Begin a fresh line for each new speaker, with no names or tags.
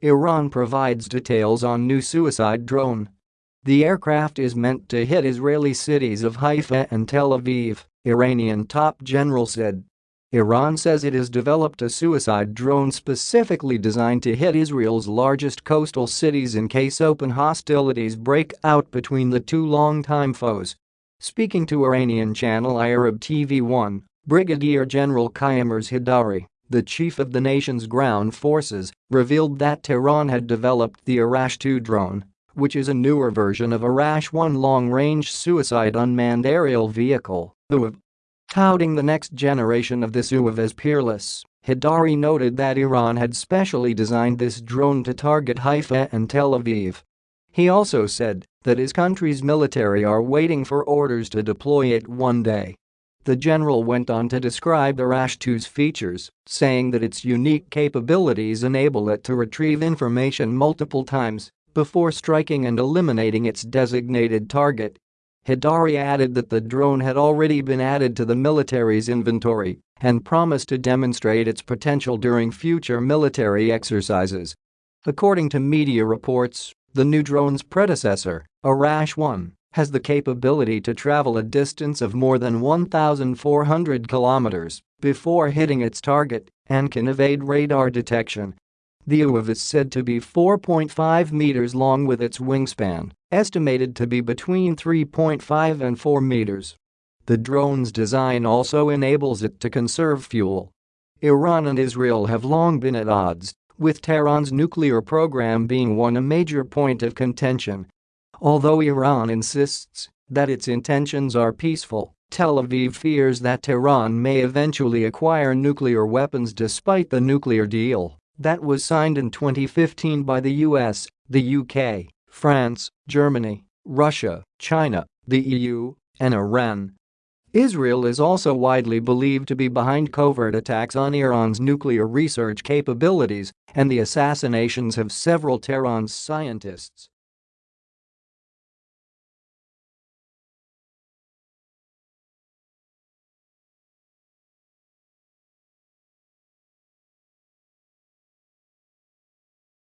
Iran provides details on new suicide drone. The aircraft is meant to hit Israeli cities of Haifa and Tel Aviv, Iranian top general said. Iran says it has developed a suicide drone specifically designed to hit Israel's largest coastal cities in case open hostilities break out between the two longtime foes. Speaking to Iranian channel Arab TV1, Brigadier General Kioumars Heydari, the chief of the nation's ground forces, revealed that Tehran had developed the Arash-2 drone, which is a newer version of Arash-1 long-range suicide unmanned aerial vehicle, Touting the next generation of this UAV as peerless, Heydari noted that Iran had specially designed this drone to target Haifa and Tel Aviv. He also said that his country's military are waiting for orders to deploy it one day. The general went on to describe the Arash-2's features, saying that its unique capabilities enable it to retrieve information multiple times before striking and eliminating its designated target Heydari added that the drone had already been added to the military's inventory and promised to demonstrate its potential during future military exercises. According to media reports, the new drone's predecessor, Arash-1, has the capability to travel a distance of more than 1,400 kilometers before hitting its target and can evade radar detection the UAV is said to be 4.5 meters long with its wingspan, estimated to be between 3.5 and 4 meters. The drone's design also enables it to conserve fuel. Iran and Israel have long been at odds, with Tehran's nuclear program being one a major point of contention. Although Iran insists that its intentions are peaceful, Tel Aviv fears that Tehran may eventually acquire nuclear weapons despite the nuclear deal that was signed in 2015 by the US, the UK, France, Germany, Russia, China, the EU, and Iran. Israel is also widely believed to be behind covert attacks on Iran's nuclear research capabilities and the assassinations of several Tehran's scientists.